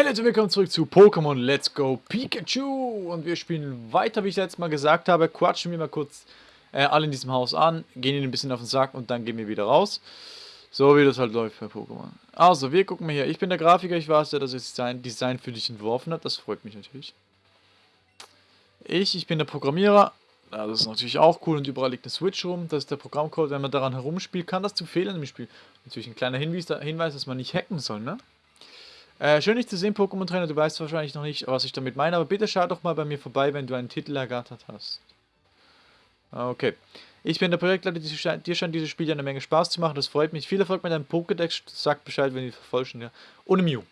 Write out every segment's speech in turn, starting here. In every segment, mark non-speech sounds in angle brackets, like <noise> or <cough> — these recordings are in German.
Hallo und willkommen zurück zu Pokémon Let's Go Pikachu und wir spielen weiter, wie ich letztes Mal gesagt habe, quatschen wir mal kurz äh, alle in diesem Haus an, gehen ihnen ein bisschen auf den Sack und dann gehen wir wieder raus. So wie das halt läuft bei Pokémon. Also, wir gucken mal hier. Ich bin der Grafiker, ich weiß ja, dass das Design, Design für dich entworfen hat, das freut mich natürlich. Ich, ich bin der Programmierer, ja, das ist natürlich auch cool und überall liegt eine Switch rum, das ist der Programmcode, wenn man daran herumspielt, kann das zu Fehlern im Spiel. Natürlich ein kleiner Hinweis dass man nicht hacken soll, ne? Äh, schön dich zu sehen, Pokémon Trainer. Du weißt wahrscheinlich noch nicht, was ich damit meine, aber bitte schau doch mal bei mir vorbei, wenn du einen Titel ergattert hast. Okay. Ich bin der Projektleiter, dir scheint dieses Spiel ja eine Menge Spaß zu machen, das freut mich. Viel Erfolg mit deinem Pokédex, sag Bescheid, wenn die verfolgen, ja. Ohne Mew.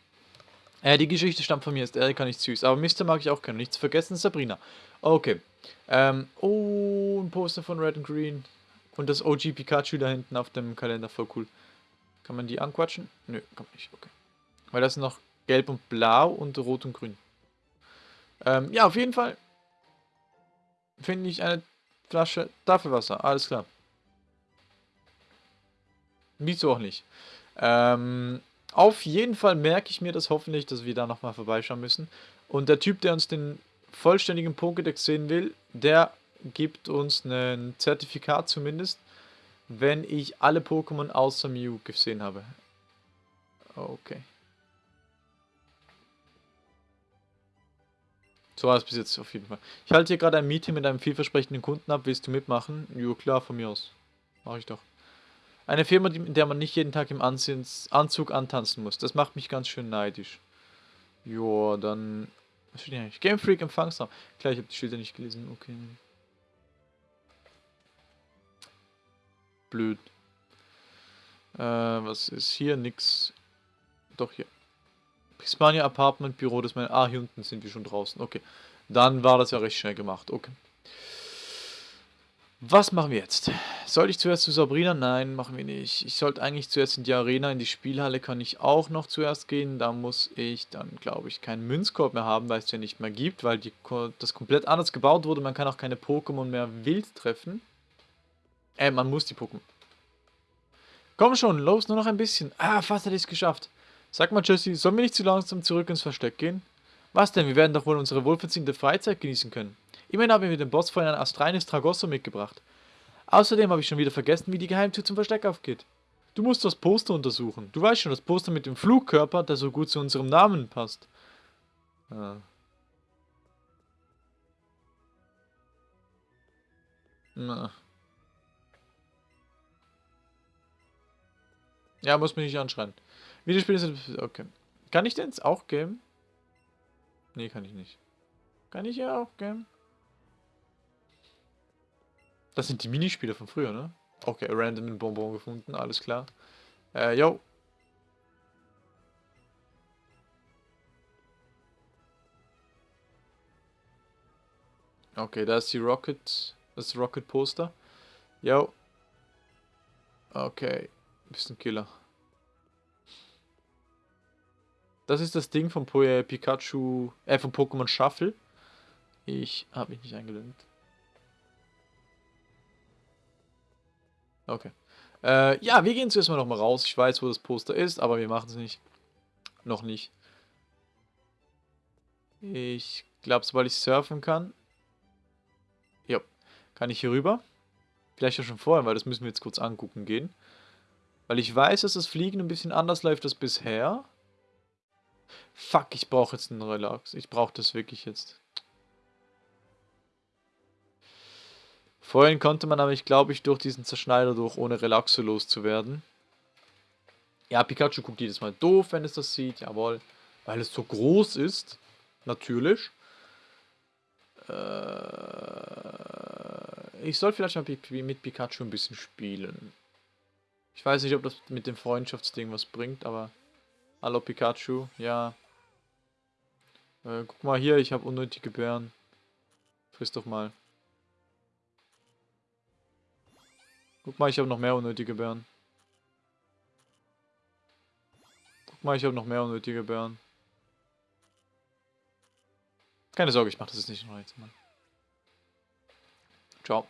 Äh, die Geschichte stammt von mir, ist Erika nicht süß, aber Mister mag ich auch gerne. Nichts vergessen, Sabrina. Okay. Ähm, oh, ein Poster von Red and Green. Und das OG Pikachu da hinten auf dem Kalender, voll cool. Kann man die anquatschen? Nö, kann man nicht, okay. Weil das ist noch gelb und blau und rot und grün. Ähm, ja, auf jeden Fall finde ich eine Flasche Tafelwasser. Alles klar. Wieso auch nicht. Ähm, auf jeden Fall merke ich mir das hoffentlich, dass wir da nochmal vorbeischauen müssen. Und der Typ, der uns den vollständigen Pokédex sehen will, der gibt uns ein Zertifikat zumindest, wenn ich alle Pokémon außer Mew gesehen habe. Okay. So war es bis jetzt auf jeden Fall. Ich halte hier gerade ein Meeting mit einem vielversprechenden Kunden ab. Willst du mitmachen? Jo, klar, von mir aus. Mache ich doch. Eine Firma, in der man nicht jeden Tag im Anzug antanzen muss. Das macht mich ganz schön neidisch. Jo, dann... Was steht hier eigentlich? Game Freak Empfangsraum. Klar, ich habe die Schilder nicht gelesen. Okay. Blöd. Äh, was ist hier? Nix. Doch, hier. Hispania Apartment Büro, das meine. Ah, hier unten sind wir schon draußen. Okay. Dann war das ja recht schnell gemacht. Okay. Was machen wir jetzt? Soll ich zuerst zu Sabrina? Nein, machen wir nicht. Ich sollte eigentlich zuerst in die Arena, in die Spielhalle kann ich auch noch zuerst gehen. Da muss ich dann, glaube ich, keinen Münzkorb mehr haben, weil es ja nicht mehr gibt, weil die, das komplett anders gebaut wurde. Man kann auch keine Pokémon mehr wild treffen. Äh, man muss die Pokémon. Komm schon, los, nur noch ein bisschen. Ah, fast hätte ich es geschafft. Sag mal, Jesse, sollen wir nicht zu langsam zurück ins Versteck gehen? Was denn? Wir werden doch wohl unsere wohlverdiente Freizeit genießen können. Immerhin haben wir den Boss von einem Astralis Tragosso mitgebracht. Außerdem habe ich schon wieder vergessen, wie die Geheimtür zum Versteck aufgeht. Du musst das Poster untersuchen. Du weißt schon, das Poster mit dem Flugkörper, der so gut zu unserem Namen passt. Ah. Na. Ja, muss mich nicht anschreien. Videospiele sind... Okay. Kann ich denn auch geben? Nee, kann ich nicht. Kann ich ja auch geben? Das sind die Minispiele von früher, ne? Okay, random Bonbon gefunden, alles klar. Äh, yo. Okay, da ist die Rocket, das Rocket Poster. Yo. Okay, bisschen Killer. Das ist das Ding vom äh, Pikachu, äh, vom Pokémon Shuffle. Ich habe mich nicht eingeloggt. Okay. Äh, ja, wir gehen zuerst mal nochmal raus. Ich weiß, wo das Poster ist, aber wir machen es nicht. Noch nicht. Ich glaube, sobald ich surfen kann. Ja, kann ich hier rüber. Vielleicht ja schon vorher, weil das müssen wir jetzt kurz angucken gehen. Weil ich weiß, dass das Fliegen ein bisschen anders läuft als bisher. Fuck, ich brauche jetzt einen Relax. Ich brauche das wirklich jetzt. Vorhin konnte man aber, ich glaube ich, durch diesen Zerschneider durch, ohne Relaxo loszuwerden. Ja, Pikachu guckt jedes Mal doof, wenn es das sieht. Jawohl. Weil es so groß ist. Natürlich. Äh, ich soll vielleicht mal mit Pikachu ein bisschen spielen. Ich weiß nicht, ob das mit dem Freundschaftsding was bringt, aber... Hallo Pikachu, ja. Äh, guck mal hier, ich habe unnötige Bären. Friss doch mal. Guck mal, ich habe noch mehr unnötige Bären. Guck mal, ich habe noch mehr unnötige Bären. Keine Sorge, ich mache das jetzt nicht noch jetzt, Mann. Ciao.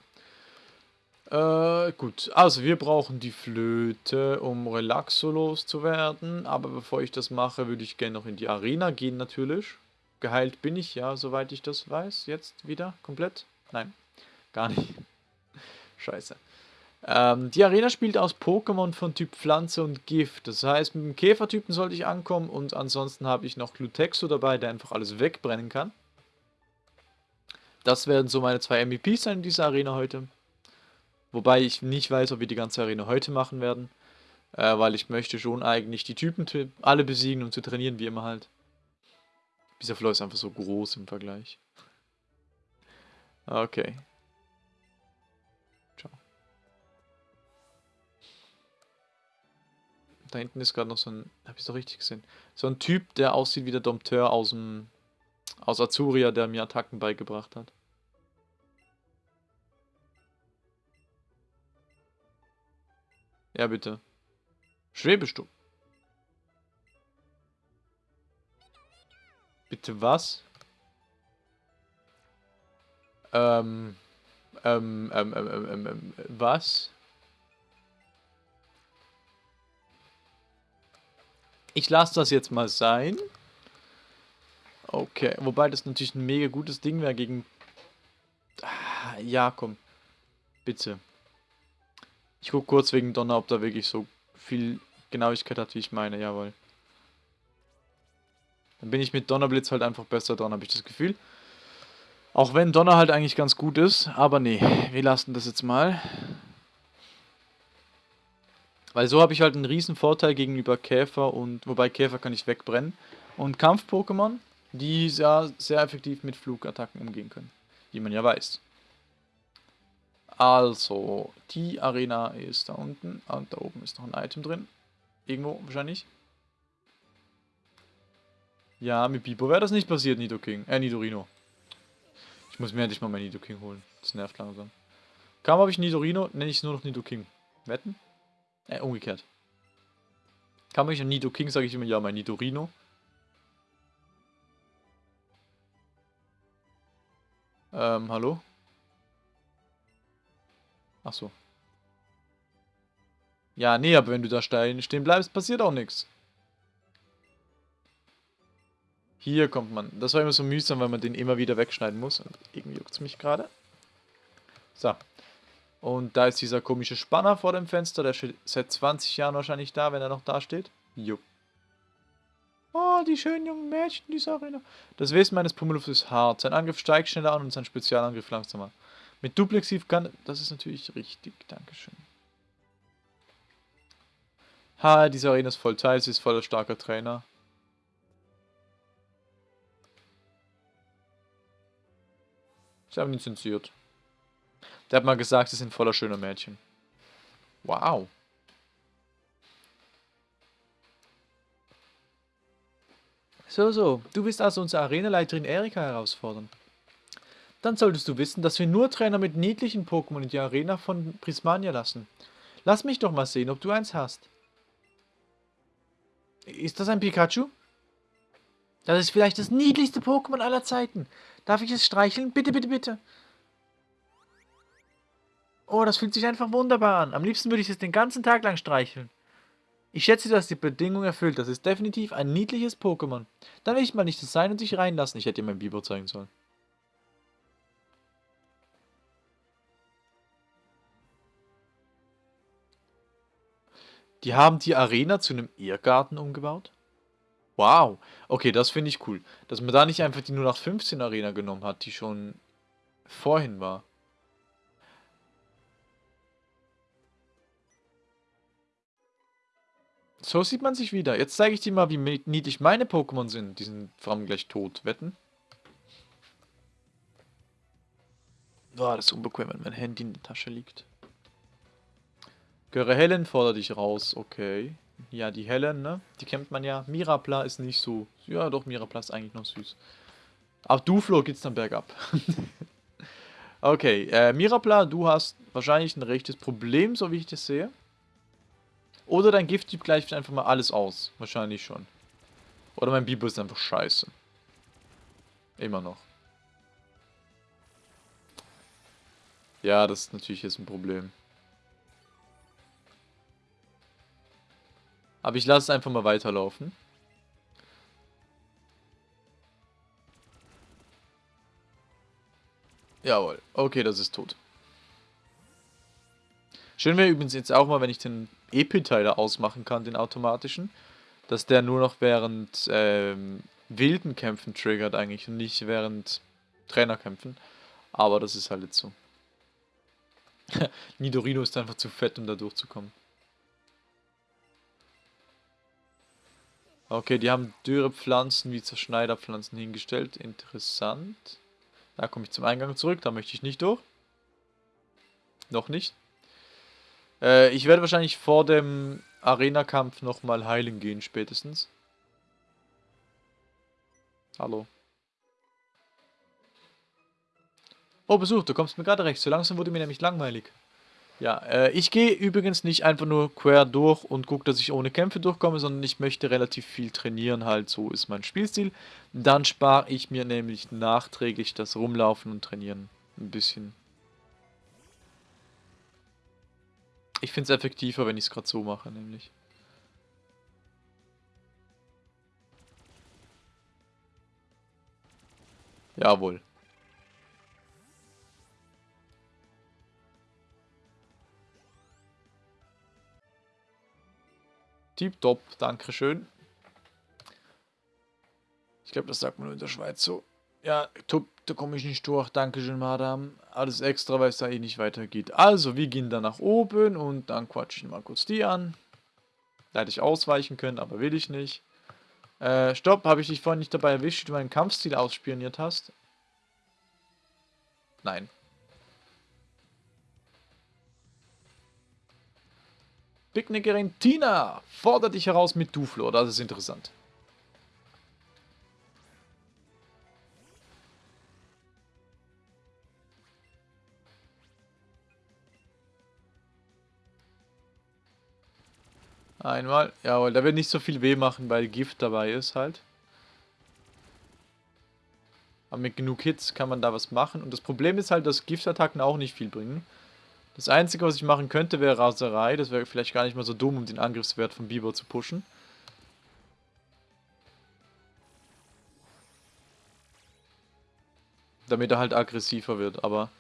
Äh, gut. Also, wir brauchen die Flöte, um Relaxo loszuwerden. Aber bevor ich das mache, würde ich gerne noch in die Arena gehen, natürlich. Geheilt bin ich, ja, soweit ich das weiß. Jetzt wieder komplett? Nein, gar nicht. <laughs> Scheiße. Ähm, die Arena spielt aus Pokémon von Typ Pflanze und Gift. Das heißt, mit dem Käfertypen sollte ich ankommen und ansonsten habe ich noch Glutexo dabei, der einfach alles wegbrennen kann. Das werden so meine zwei MVPs sein in dieser Arena heute. Wobei ich nicht weiß, ob wir die ganze Arena heute machen werden. Äh, weil ich möchte schon eigentlich die Typen alle besiegen und zu trainieren, wie immer halt. Dieser Floor ist einfach so groß im Vergleich. Okay. Ciao. Da hinten ist gerade noch so ein... Hab ich doch richtig gesehen? So ein Typ, der aussieht wie der Dompteur aus dem... Aus Azuria, der mir Attacken beigebracht hat. Ja, bitte. Schwebest du? Bitte was? Ähm, ähm, ähm, ähm, ähm, ähm, ähm was? Ich lasse das jetzt mal sein. Okay, wobei das natürlich ein mega gutes Ding wäre gegen... Ah, ja, komm. Bitte. Ich gucke kurz wegen Donner, ob da wirklich so viel Genauigkeit hat, wie ich meine. Jawohl. Dann bin ich mit Donnerblitz halt einfach besser dran, habe ich das Gefühl. Auch wenn Donner halt eigentlich ganz gut ist. Aber nee, wir lassen das jetzt mal. Weil so habe ich halt einen riesen Vorteil gegenüber Käfer und... Wobei Käfer kann ich wegbrennen. Und Kampf-Pokémon, die sehr, sehr effektiv mit Flugattacken umgehen können. Wie man ja weiß. Also, die Arena ist da unten. Und da oben ist noch ein Item drin. Irgendwo wahrscheinlich. Ja, mit Bibo wäre das nicht passiert, Nidoking. Äh, Nidorino. Ich muss mir endlich mal mein Nidoking holen. Das nervt langsam. Kaum habe ich Nidorino, nenne ich es nur noch Nidoking. Wetten? Äh, umgekehrt. Kaum habe ich ein Nidoking, sage ich immer, ja, mein Nidorino. Ähm, hallo? Ach so. Ja, nee, aber wenn du da stehen bleibst, passiert auch nichts. Hier kommt man. Das war immer so mühsam, weil man den immer wieder wegschneiden muss. Und irgendwie juckt es mich gerade. So. Und da ist dieser komische Spanner vor dem Fenster. Der steht seit 20 Jahren wahrscheinlich da, wenn er noch da steht. Jupp. Oh, die schönen jungen Mädchen dieser Arena. Das Wesen meines Pummeluffs ist hart. Sein Angriff steigt schneller an und sein Spezialangriff langsamer. Mit Duplexiv kann... Das ist natürlich richtig. Dankeschön. Ha, diese Arena ist voll teil. Sie ist voller starker Trainer. Sie haben ihn zensiert. Der hat mal gesagt, sie sind voller schöner Mädchen. Wow. So, so. Du willst also unsere Arenaleiterin Erika herausfordern. Dann solltest du wissen, dass wir nur Trainer mit niedlichen Pokémon in die Arena von Prismania lassen. Lass mich doch mal sehen, ob du eins hast. Ist das ein Pikachu? Das ist vielleicht das niedlichste Pokémon aller Zeiten. Darf ich es streicheln? Bitte, bitte, bitte. Oh, das fühlt sich einfach wunderbar an. Am liebsten würde ich es den ganzen Tag lang streicheln. Ich schätze, dass die Bedingung erfüllt. Das ist definitiv ein niedliches Pokémon. Dann will ich mal nicht das sein und sich reinlassen. Ich hätte dir mein Biber zeigen sollen. Die haben die Arena zu einem Irrgarten umgebaut? Wow. Okay, das finde ich cool. Dass man da nicht einfach die 0815 Arena genommen hat, die schon vorhin war. So sieht man sich wieder. Jetzt zeige ich dir mal, wie niedlich meine Pokémon sind. Die sind vor allem gleich tot. Wetten? Boah, das ist unbequem, wenn mein Handy in der Tasche liegt. Göre Helen fordert dich raus, okay. Ja, die Helen, ne? Die kennt man ja. Mirapla ist nicht so. Ja, doch, Mirapla ist eigentlich noch süß. Ab Duflo geht's dann bergab. <laughs> okay, äh, Mirapla, du hast wahrscheinlich ein rechtes Problem, so wie ich das sehe. Oder dein Gifttyp gleicht einfach mal alles aus. Wahrscheinlich schon. Oder mein Bibo ist einfach scheiße. Immer noch. Ja, das ist natürlich jetzt ein Problem. Aber ich lasse es einfach mal weiterlaufen. Jawohl. Okay, das ist tot. Schön wäre übrigens jetzt auch mal, wenn ich den Epiteiler ausmachen kann, den automatischen, dass der nur noch während ähm, wilden Kämpfen triggert eigentlich und nicht während Trainerkämpfen. Aber das ist halt jetzt so. <laughs> Nidorino ist einfach zu fett, um da durchzukommen. Okay, die haben dürre Pflanzen wie Zerschneiderpflanzen hingestellt. Interessant. Da komme ich zum Eingang zurück, da möchte ich nicht durch. Noch nicht. Äh, ich werde wahrscheinlich vor dem Arena-Kampf nochmal heilen gehen, spätestens. Hallo. Oh, Besuch, du kommst mir gerade recht. So langsam wurde mir nämlich langweilig. Ja, äh, ich gehe übrigens nicht einfach nur quer durch und gucke, dass ich ohne Kämpfe durchkomme, sondern ich möchte relativ viel trainieren, halt, so ist mein Spielstil. Dann spare ich mir nämlich nachträglich das Rumlaufen und Trainieren ein bisschen. Ich finde es effektiver, wenn ich es gerade so mache, nämlich. Jawohl. Tipptopp, Dankeschön. Ich glaube, das sagt man nur in der Schweiz so. Ja, top, da komme ich nicht durch. Dankeschön, Madame. Alles extra, weil es da eh nicht weitergeht. Also, wir gehen dann nach oben und dann quatsche ich mal kurz die an. Da hätte ich ausweichen können, aber will ich nicht. Äh, stopp, habe ich dich vorhin nicht dabei erwischt, wie du meinen Kampfstil ausspioniert hast? Nein. Picknickerin Tina fordert dich heraus mit Duflo. Das ist interessant. Einmal. Jawohl, da wird nicht so viel weh machen, weil Gift dabei ist halt. Aber mit genug Hits kann man da was machen. Und das Problem ist halt, dass Giftattacken auch nicht viel bringen. Das Einzige, was ich machen könnte, wäre Raserei. Das wäre vielleicht gar nicht mal so dumm, um den Angriffswert von Biber zu pushen. Damit er halt aggressiver wird, aber...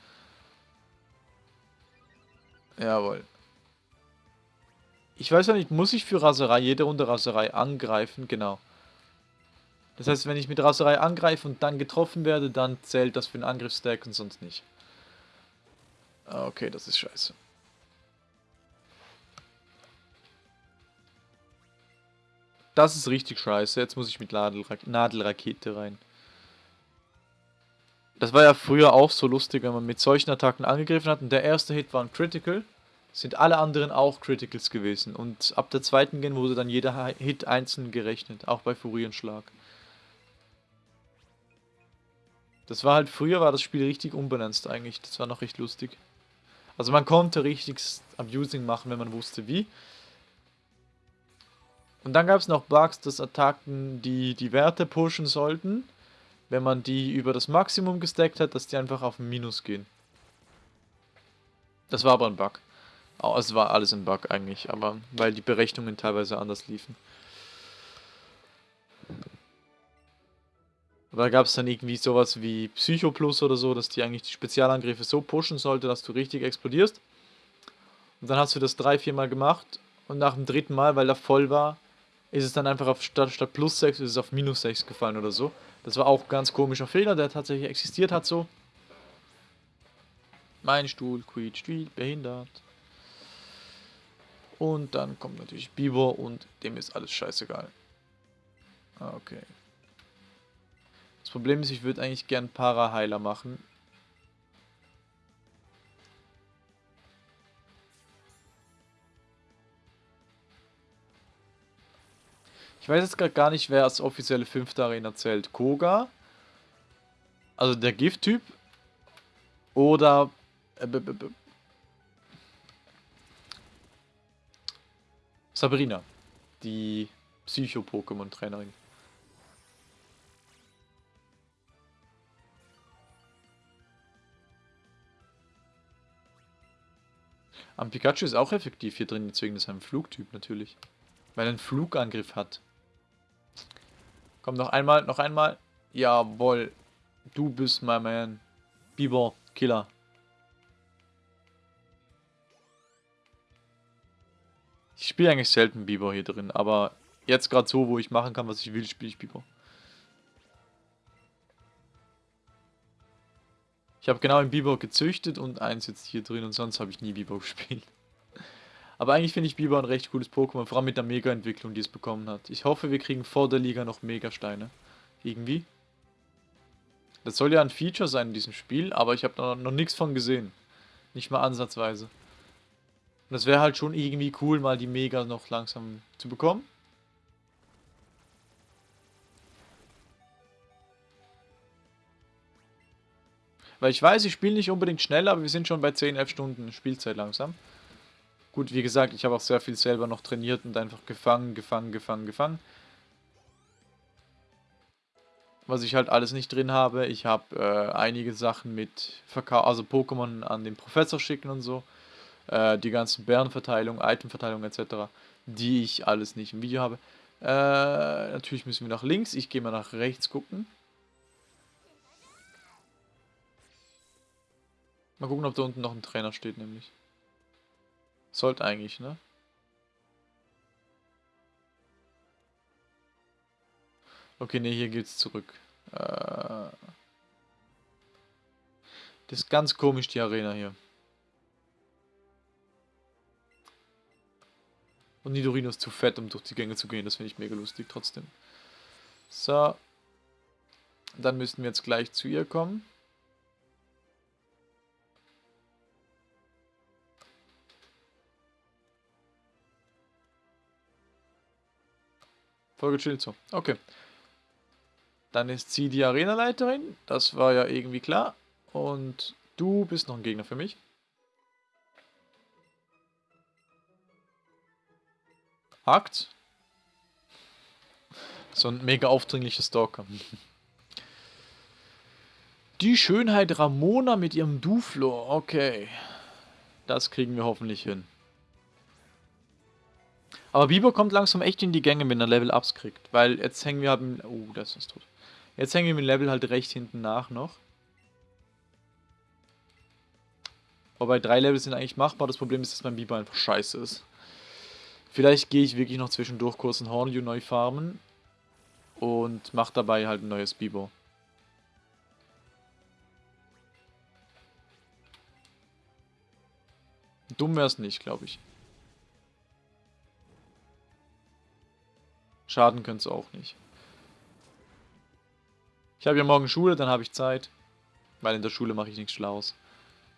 Jawohl. Ich weiß ja nicht, muss ich für Raserei, jede Runde Raserei angreifen? Genau. Das heißt, wenn ich mit Raserei angreife und dann getroffen werde, dann zählt das für den Angriffsstack und sonst nicht. Ah, okay, das ist scheiße. Das ist richtig scheiße. Jetzt muss ich mit Nadelrakete rein. Das war ja früher auch so lustig, wenn man mit solchen Attacken angegriffen hat und der erste Hit war ein Critical, sind alle anderen auch Criticals gewesen. Und ab der zweiten Gen wurde dann jeder Hit einzeln gerechnet, auch bei Furienschlag. Das war halt, früher war das Spiel richtig unbalanced eigentlich, das war noch recht lustig. Also man konnte richtig Abusing machen, wenn man wusste wie. Und dann gab es noch Bugs, dass Attacken, die die Werte pushen sollten, wenn man die über das Maximum gestackt hat, dass die einfach auf Minus gehen. Das war aber ein Bug. Oh, es war alles ein Bug eigentlich, aber weil die Berechnungen teilweise anders liefen. Da gab es dann irgendwie sowas wie Psycho Plus oder so, dass die eigentlich die Spezialangriffe so pushen sollte, dass du richtig explodierst. Und dann hast du das drei, vier Mal gemacht und nach dem dritten Mal, weil er voll war, ist es dann einfach auf statt, statt plus 6 ist es auf minus 6 gefallen oder so. Das war auch ein ganz komischer Fehler, der tatsächlich existiert hat so. Mein Stuhl quietscht wie behindert. Und dann kommt natürlich Bibor und dem ist alles scheißegal. Okay. Das Problem ist, ich würde eigentlich gern Para-Heiler machen. Ich weiß jetzt gerade gar nicht, wer als offizielle fünfte Arena zählt. Koga, also der Gift-Typ, oder äh, Sabrina, die Psycho-Pokémon-Trainerin. Am Pikachu ist auch effektiv hier drin, deswegen ist er ein Flugtyp natürlich. Weil er einen Flugangriff hat. Komm, noch einmal, noch einmal. Jawohl. Du bist mein Man. Biber, Killer. Ich spiele eigentlich selten Biber hier drin, aber jetzt gerade so, wo ich machen kann, was ich will, spiele ich Biber. Ich habe genau einen Biber gezüchtet und eins jetzt hier drin und sonst habe ich nie Biber <laughs> gespielt. Aber eigentlich finde ich Biber ein recht cooles Pokémon, vor allem mit der Mega-Entwicklung, die es bekommen hat. Ich hoffe, wir kriegen vor der Liga noch Mega-Steine. Irgendwie. Das soll ja ein Feature sein in diesem Spiel, aber ich habe noch, noch nichts von gesehen. Nicht mal ansatzweise. Und das wäre halt schon irgendwie cool, mal die Mega noch langsam zu bekommen. Weil ich weiß, ich spiele nicht unbedingt schnell, aber wir sind schon bei 10, 11 Stunden Spielzeit langsam. Gut, wie gesagt, ich habe auch sehr viel selber noch trainiert und einfach gefangen, gefangen, gefangen, gefangen. Was ich halt alles nicht drin habe. Ich habe äh, einige Sachen mit Verkauf, also Pokémon an den Professor schicken und so. Äh, die ganzen Bärenverteilung, Itemverteilung etc. Die ich alles nicht im Video habe. Äh, natürlich müssen wir nach links. Ich gehe mal nach rechts gucken. Mal gucken, ob da unten noch ein Trainer steht, nämlich. Sollte eigentlich, ne? Okay, ne, hier geht's zurück. Äh das ist ganz komisch, die Arena hier. Und Nidorino ist zu fett, um durch die Gänge zu gehen. Das finde ich mega lustig trotzdem. So. Dann müssten wir jetzt gleich zu ihr kommen. Voll gechillt so. Okay. Dann ist sie die Arenaleiterin. Das war ja irgendwie klar. Und du bist noch ein Gegner für mich. Hakt. So ein mega aufdringlicher Stalker. Die Schönheit Ramona mit ihrem Duflo. Okay. Das kriegen wir hoffentlich hin. Aber Biber kommt langsam echt in die Gänge, wenn er Level-Ups kriegt. Weil jetzt hängen wir halt... Oh, das ist tot. Jetzt hängen wir mit Level halt recht hinten nach noch. Wobei drei Level sind eigentlich machbar. Das Problem ist, dass mein Biber einfach scheiße ist. Vielleicht gehe ich wirklich noch zwischendurch kurz in Hornju neu farmen. Und mache dabei halt ein neues Biber. Dumm wäre es nicht, glaube ich. Schaden könnte es auch nicht. Ich habe ja morgen Schule, dann habe ich Zeit. Weil in der Schule mache ich nichts Schlaues.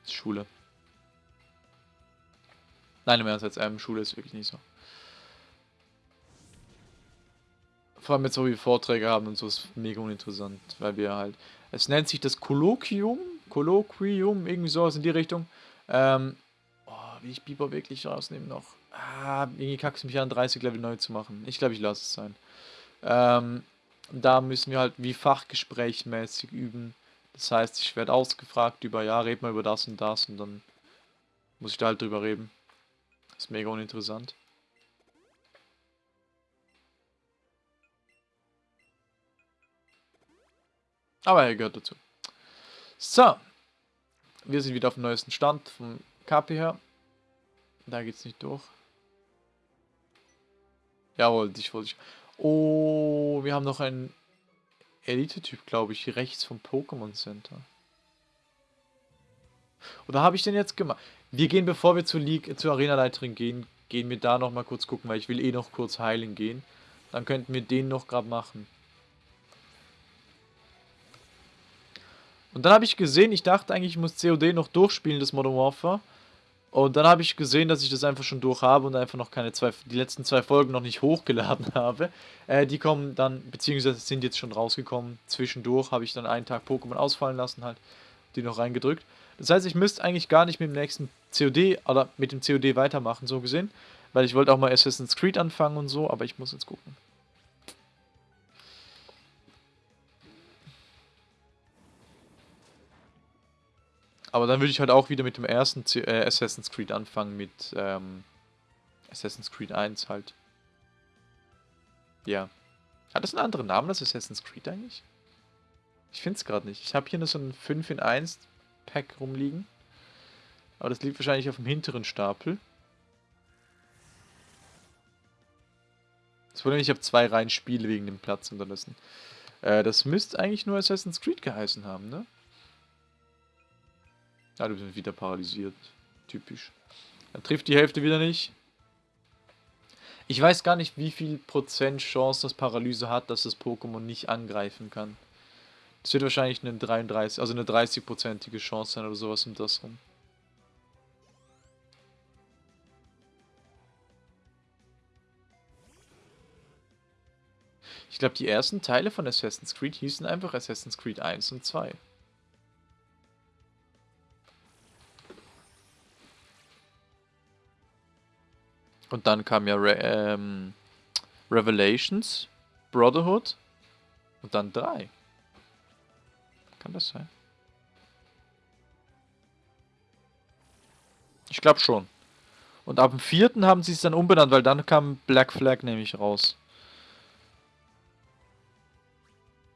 Das ist Schule. Nein, im Ernst, jetzt ähm, Schule ist wirklich nicht so. Vor allem jetzt, wo wir Vorträge haben und so, ist mega uninteressant. Weil wir halt... Es nennt sich das Kolloquium. Kolloquium, irgendwie sowas in die Richtung. Ähm, oh, will ich Biber wirklich rausnehmen noch? Ah, irgendwie kackst du mich an, 30 Level neu zu machen. Ich glaube, ich lasse es sein. Ähm, da müssen wir halt wie fachgesprächmäßig üben. Das heißt, ich werde ausgefragt über, ja, red mal über das und das und dann muss ich da halt drüber reden. Ist mega uninteressant. Aber er gehört dazu. So. Wir sind wieder auf dem neuesten Stand vom KP her. Da geht's nicht durch. Jawohl, dich wollte ich. Oh, wir haben noch einen Elite-Typ, glaube ich, rechts vom Pokémon Center. Oder habe ich den jetzt gemacht? Wir gehen, bevor wir zur, League, zur Arena-Leiterin gehen, gehen wir da noch mal kurz gucken, weil ich will eh noch kurz heilen gehen. Dann könnten wir den noch gerade machen. Und dann habe ich gesehen, ich dachte eigentlich, ich muss COD noch durchspielen, das Modern Warfare. Und dann habe ich gesehen, dass ich das einfach schon durch habe und einfach noch keine zwei, die letzten zwei Folgen noch nicht hochgeladen <laughs> habe. Äh, die kommen dann, beziehungsweise sind jetzt schon rausgekommen. Zwischendurch habe ich dann einen Tag Pokémon ausfallen lassen, halt, die noch reingedrückt. Das heißt, ich müsste eigentlich gar nicht mit dem nächsten COD oder mit dem COD weitermachen, so gesehen. Weil ich wollte auch mal Assassin's Creed anfangen und so, aber ich muss jetzt gucken. Aber dann würde ich halt auch wieder mit dem ersten C äh, Assassin's Creed anfangen, mit ähm, Assassin's Creed 1 halt. Ja. Hat das einen anderen Namen, das Assassin's Creed eigentlich? Ich finde es gerade nicht. Ich habe hier nur so ein 5 in 1 Pack rumliegen. Aber das liegt wahrscheinlich auf dem hinteren Stapel. Das Problem, ich habe zwei Reihen Spiele wegen dem Platz unterlassen. Äh, das müsste eigentlich nur Assassin's Creed geheißen haben, ne? Ah, du bist wieder paralysiert. Typisch. Er trifft die Hälfte wieder nicht. Ich weiß gar nicht, wie viel Prozent Chance das Paralyse hat, dass das Pokémon nicht angreifen kann. Das wird wahrscheinlich eine 33, also eine 30-prozentige Chance sein oder sowas um das rum. Ich glaube, die ersten Teile von Assassin's Creed hießen einfach Assassin's Creed 1 und 2. Und dann kam ja Re ähm, Revelations, Brotherhood und dann 3. Kann das sein? Ich glaube schon. Und ab dem vierten haben sie es dann umbenannt, weil dann kam Black Flag nämlich raus.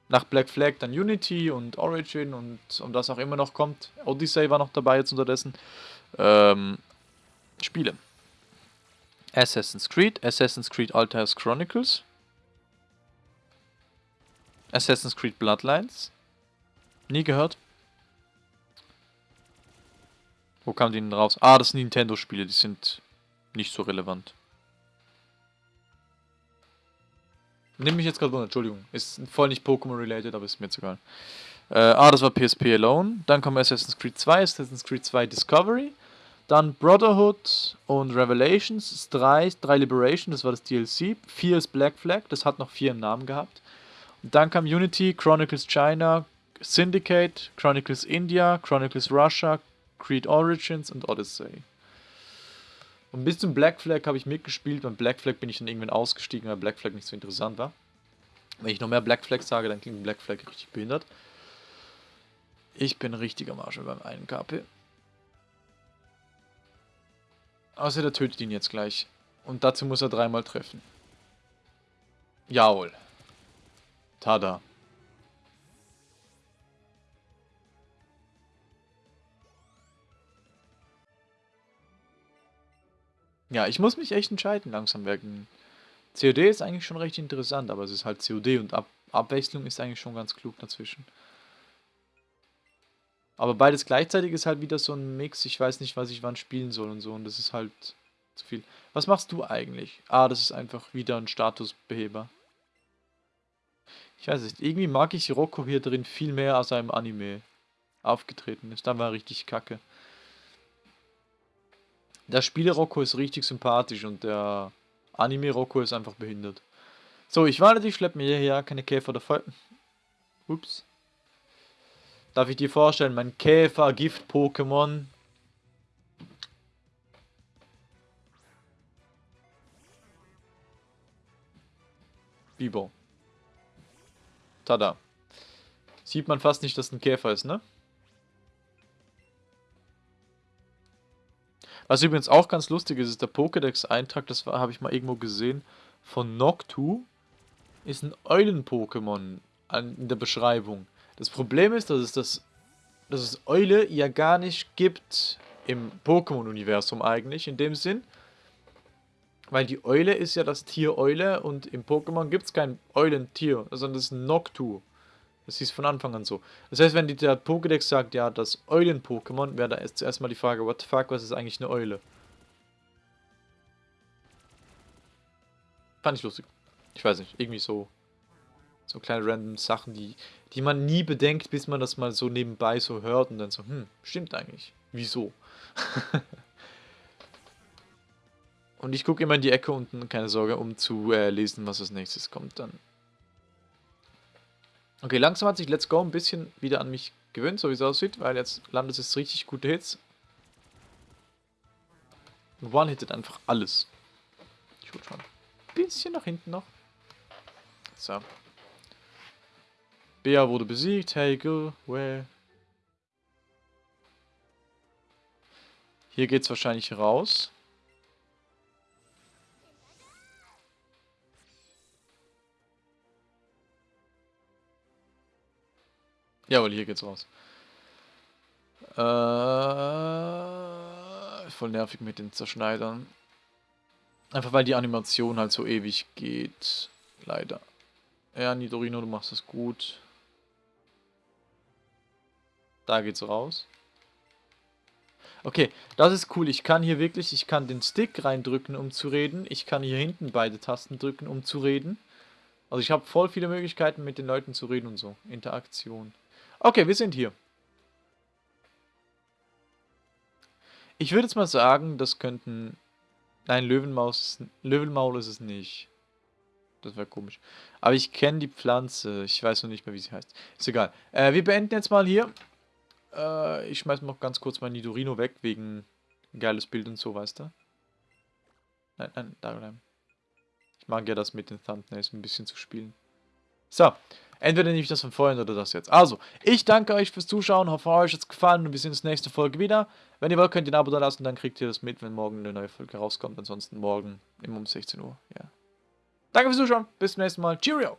Nach Black Flag dann Unity und Origin und um das auch immer noch kommt. Odyssey war noch dabei jetzt unterdessen. Ähm, Spiele. Assassin's Creed, Assassin's Creed Altair's Chronicles, Assassin's Creed Bloodlines, Nie gehört. Wo kamen die denn raus? Ah, das sind Nintendo-Spiele, die sind nicht so relevant. Nimm mich jetzt gerade wunder, Entschuldigung. Ist voll nicht Pokémon-related, aber ist mir jetzt egal. Äh, ah, das war PSP Alone. Dann kommt Assassin's Creed 2, Assassin's Creed 2 Discovery. Dann Brotherhood und Revelations. 3, 3 Liberation, das war das DLC. 4 ist Black Flag, das hat noch 4 im Namen gehabt. Und dann kam Unity, Chronicles China, Syndicate, Chronicles India, Chronicles Russia, Creed Origins und Odyssey. Und bis zum Black Flag habe ich mitgespielt. Beim Black Flag bin ich dann irgendwann ausgestiegen, weil Black Flag nicht so interessant war. Wenn ich noch mehr Black Flag sage, dann klingt Black Flag richtig behindert. Ich bin richtiger Marshall beim einen KP. Außer der tötet ihn jetzt gleich. Und dazu muss er dreimal treffen. Jawohl. Tada. Ja, ich muss mich echt entscheiden langsam wegen. COD ist eigentlich schon recht interessant, aber es ist halt COD und Ab Abwechslung ist eigentlich schon ganz klug dazwischen. Aber beides gleichzeitig ist halt wieder so ein Mix. Ich weiß nicht, was ich wann spielen soll und so. Und das ist halt zu viel. Was machst du eigentlich? Ah, das ist einfach wieder ein Statusbeheber. Ich weiß nicht. Irgendwie mag ich Rocco hier drin viel mehr, als er im Anime aufgetreten ist. Da war richtig kacke. Der Spiele-Rocco ist richtig sympathisch und der Anime-Rocco ist einfach behindert. So, ich warte, ich schleppe mir hierher keine Käfer oder Fall. Ups. Darf ich dir vorstellen, mein Käfer-Gift-Pokémon. Bibo. Tada. Sieht man fast nicht, dass ein Käfer ist, ne? Was übrigens auch ganz lustig ist, ist der Pokédex-Eintrag, das habe ich mal irgendwo gesehen, von Noctu, ist ein Eulen-Pokémon in der Beschreibung. Das Problem ist, dass es, das, dass es Eule ja gar nicht gibt im Pokémon-Universum eigentlich, in dem Sinn. Weil die Eule ist ja das Tier Eule und im Pokémon gibt es kein Eulentier, sondern das ist ein Noctu. Das hieß von Anfang an so. Das heißt, wenn der Pokédex sagt, ja, das Eulen-Pokémon, wäre da erst zuerst mal die Frage, what the fuck, was ist eigentlich eine Eule? Fand ich lustig. Ich weiß nicht, irgendwie so so kleine random Sachen, die, die man nie bedenkt, bis man das mal so nebenbei so hört und dann so, hm, stimmt eigentlich. Wieso? <laughs> und ich gucke immer in die Ecke unten, keine Sorge, um zu äh, lesen, was als nächstes kommt dann. Okay, langsam hat sich Let's Go ein bisschen wieder an mich gewöhnt, so wie es aussieht, weil jetzt landet es richtig gute Hits. One-hittet einfach alles. Ich hol schon ein bisschen nach hinten noch. So. Bea wurde besiegt. Hey, go, well. Hier geht's wahrscheinlich raus. Jawohl, hier geht's raus. Äh, voll nervig mit den Zerschneidern. Einfach weil die Animation halt so ewig geht. Leider. Ja, Nidorino, du machst es gut. Da geht's raus. Okay, das ist cool. Ich kann hier wirklich, ich kann den Stick reindrücken, um zu reden. Ich kann hier hinten beide Tasten drücken, um zu reden. Also ich habe voll viele Möglichkeiten, mit den Leuten zu reden und so. Interaktion. Okay, wir sind hier. Ich würde jetzt mal sagen, das könnten... Nein, Löwenmaus, Löwenmaul ist es nicht. Das wäre komisch. Aber ich kenne die Pflanze. Ich weiß noch nicht mehr, wie sie heißt. Ist egal. Äh, wir beenden jetzt mal hier. Äh, ich schmeiß noch ganz kurz mein Nidorino weg, wegen geiles Bild und so, weißt du? Nein, nein, da bleiben. Ich mag ja das mit den Thumbnails ein bisschen zu spielen. So, entweder nehme ich das von vorhin oder das jetzt. Also, ich danke euch fürs Zuschauen, hoffe euch hat es gefallen und wir sehen uns nächste Folge wieder. Wenn ihr wollt, könnt ihr ein Abo da lassen, dann kriegt ihr das mit, wenn morgen eine neue Folge rauskommt. Ansonsten morgen immer um 16 Uhr, ja. Danke fürs Zuschauen, bis zum nächsten Mal. Cheerio!